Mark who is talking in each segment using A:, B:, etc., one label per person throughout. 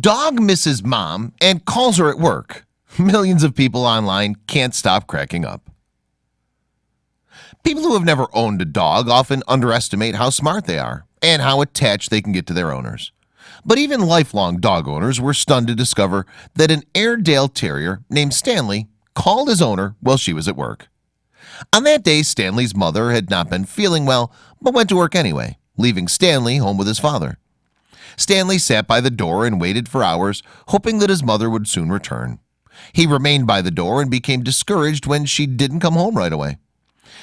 A: Dog misses mom and calls her at work. Millions of people online can't stop cracking up. People who have never owned a dog often underestimate how smart they are and how attached they can get to their owners. But even lifelong dog owners were stunned to discover that an Airedale Terrier named Stanley called his owner while she was at work. On that day Stanley's mother had not been feeling well but went to work anyway leaving Stanley home with his father Stanley sat by the door and waited for hours hoping that his mother would soon return. He remained by the door and became discouraged when she didn't come home right away.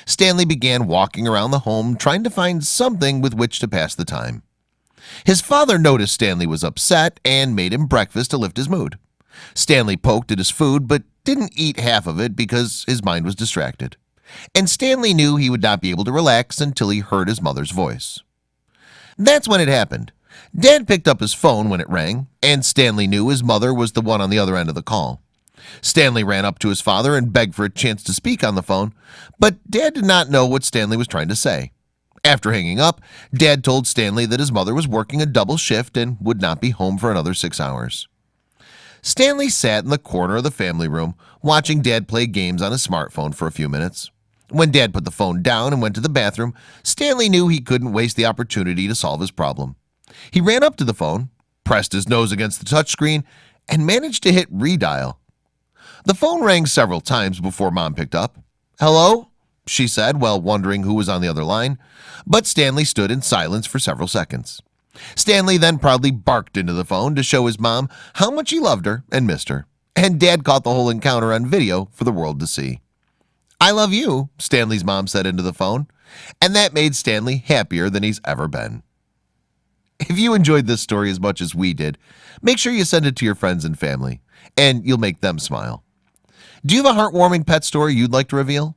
A: Stanley began walking around the home trying to find something with which to pass the time. His father noticed Stanley was upset and made him breakfast to lift his mood. Stanley poked at his food but didn't eat half of it because his mind was distracted. And Stanley knew he would not be able to relax until he heard his mother's voice. That's when it happened Dad picked up his phone when it rang and Stanley knew his mother was the one on the other end of the call. Stanley ran up to his father and begged for a chance to speak on the phone But dad did not know what Stanley was trying to say. After hanging up dad told Stanley that his mother was working a double shift and would not be home for another six hours. Stanley sat in the corner of the family room watching dad play games on his smartphone for a few minutes. When dad put the phone down and went to the bathroom Stanley knew he couldn't waste the opportunity to solve his problem He ran up to the phone pressed his nose against the touchscreen and managed to hit redial. The phone rang several times before mom picked up. Hello she said while wondering who was on the other line but Stanley stood in silence for several seconds. Stanley then proudly barked into the phone to show his mom how much he loved her and missed her and dad caught the whole encounter on video for the world to see. I love you Stanley's mom said into the phone and that made Stanley happier than he's ever been if you enjoyed this story as much as we did make sure you send it to your friends and family and you'll make them smile. Do you have a heartwarming pet story you'd like to reveal?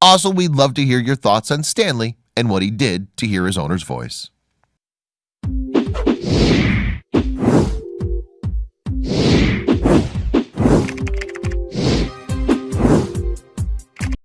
A: Also we'd love to hear your thoughts on Stanley and what he did to hear his owner's voice